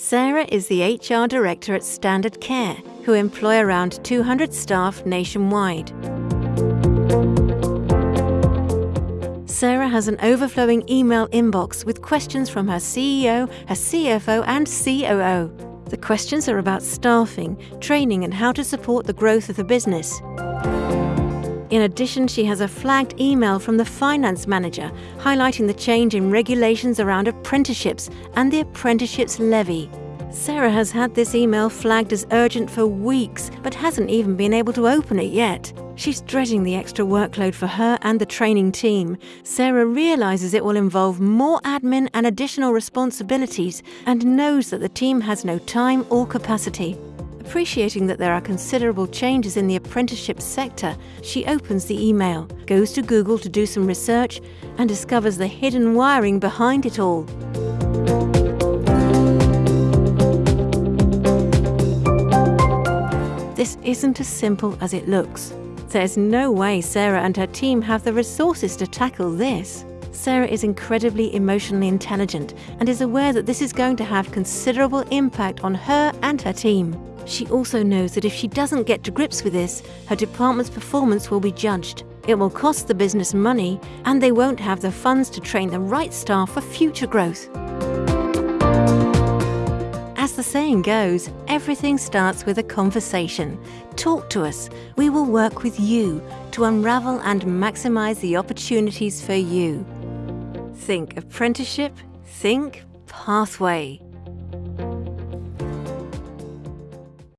Sarah is the HR director at Standard Care, who employ around 200 staff nationwide. Sarah has an overflowing email inbox with questions from her CEO, her CFO, and COO. The questions are about staffing, training, and how to support the growth of the business. In addition, she has a flagged email from the finance manager highlighting the change in regulations around apprenticeships and the apprenticeships levy. Sarah has had this email flagged as urgent for weeks, but hasn't even been able to open it yet. She's dreading the extra workload for her and the training team. Sarah realizes it will involve more admin and additional responsibilities and knows that the team has no time or capacity. Appreciating that there are considerable changes in the apprenticeship sector, she opens the email, goes to Google to do some research, and discovers the hidden wiring behind it all. This isn't as simple as it looks. There's no way Sarah and her team have the resources to tackle this. Sarah is incredibly emotionally intelligent and is aware that this is going to have considerable impact on her and her team. She also knows that if she doesn't get to grips with this, her department's performance will be judged. It will cost the business money, and they won't have the funds to train the right staff for future growth. As the saying goes, everything starts with a conversation. Talk to us. We will work with you to unravel and maximize the opportunities for you. Think apprenticeship, think pathway.